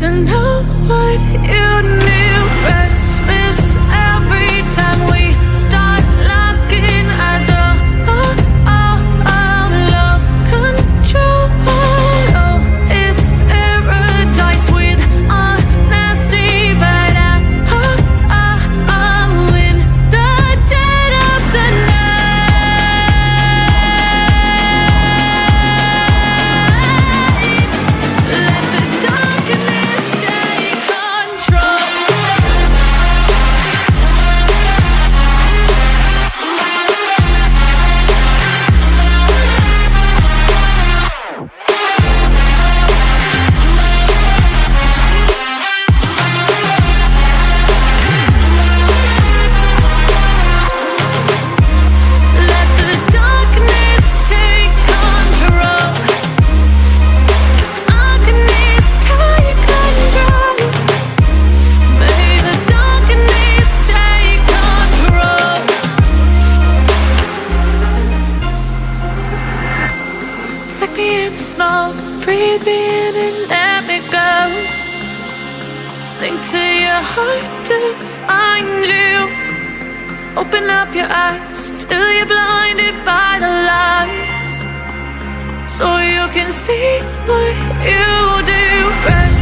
to know what you knew. Restless. hard to find you. Open up your eyes till you're blinded by the lies, so you can see what you do. Rest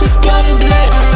just gonna blend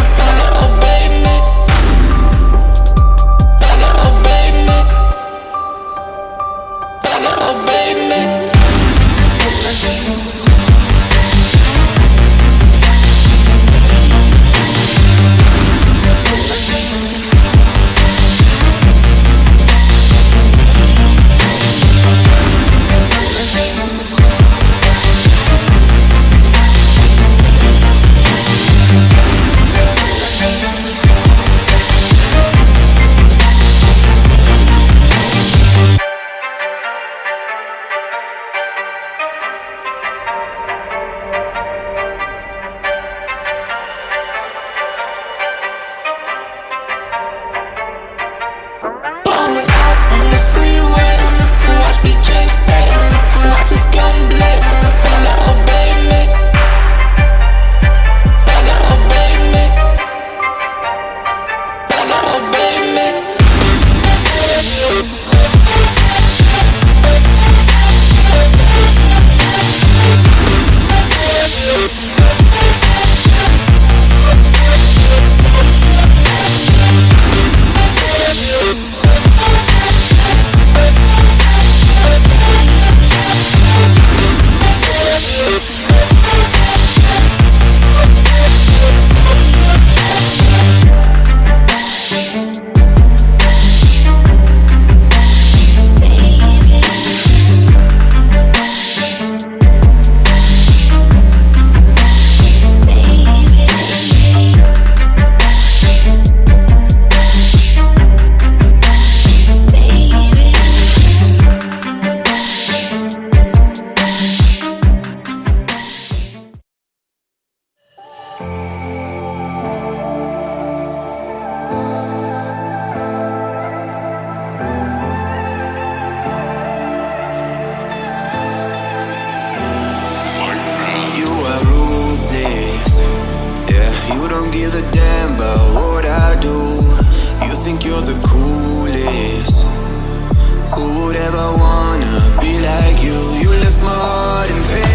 You don't give a damn about what I do. You think you're the coolest. Who would ever wanna be like you? You left my heart in pain.